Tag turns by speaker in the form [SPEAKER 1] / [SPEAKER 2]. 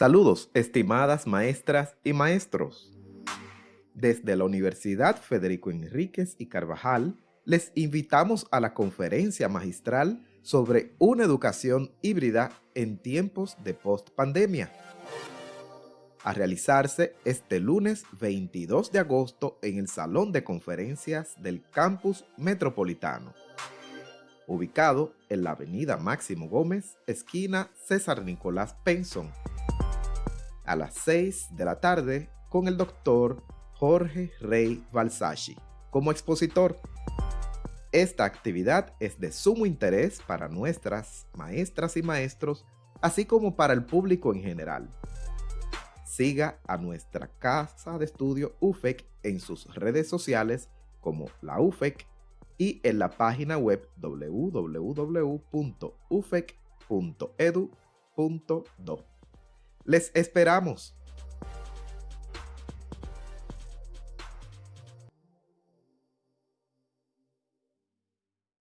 [SPEAKER 1] Saludos, estimadas maestras y maestros. Desde la Universidad Federico Enríquez y Carvajal, les invitamos a la conferencia magistral sobre una educación híbrida en tiempos de post-pandemia, a realizarse este lunes 22 de agosto en el Salón de Conferencias del Campus Metropolitano, ubicado en la avenida Máximo Gómez, esquina César Nicolás Penson, a las 6 de la tarde con el doctor Jorge Rey Balsachi como expositor. Esta actividad es de sumo interés para nuestras maestras y maestros, así como para el público en general. Siga a nuestra casa de estudio UFEC en sus redes sociales como la UFEC y en la página web www.ufec.edu.do. Les esperamos.